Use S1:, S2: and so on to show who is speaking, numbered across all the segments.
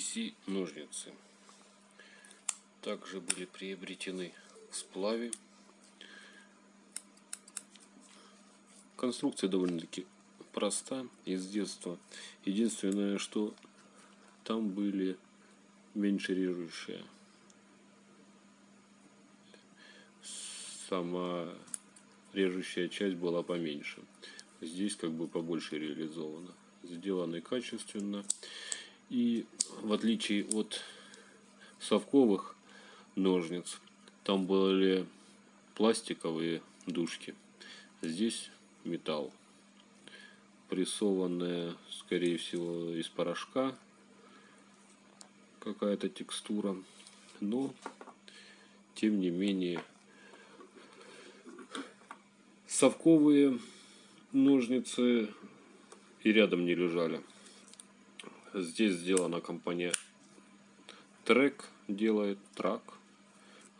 S1: DC ножницы. Также были приобретены в сплаве. Конструкция довольно-таки проста из детства. Единственное, что там были меньше режущие. Сама режущая часть была поменьше. Здесь как бы побольше реализовано. Сделаны качественно. И в отличие от совковых ножниц, там были пластиковые дужки. Здесь металл. Прессованная, скорее всего, из порошка какая-то текстура. Но, тем не менее, совковые ножницы и рядом не лежали. Здесь сделана компания Трек делает трак.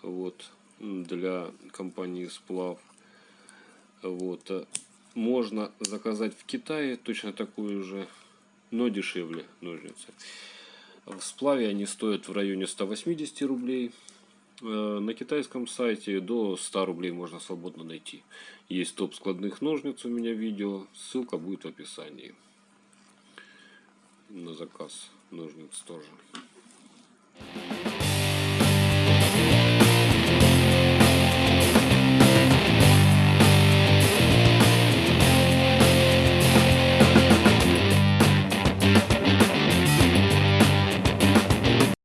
S1: Вот для компании Сплав. Вот можно заказать в Китае точно такую же, но дешевле ножницы. В сплаве они стоят в районе 180 рублей. Э, на китайском сайте до 100 рублей можно свободно найти. Есть топ складных ножниц у меня видео, ссылка будет в описании. На заказ ножниц тоже.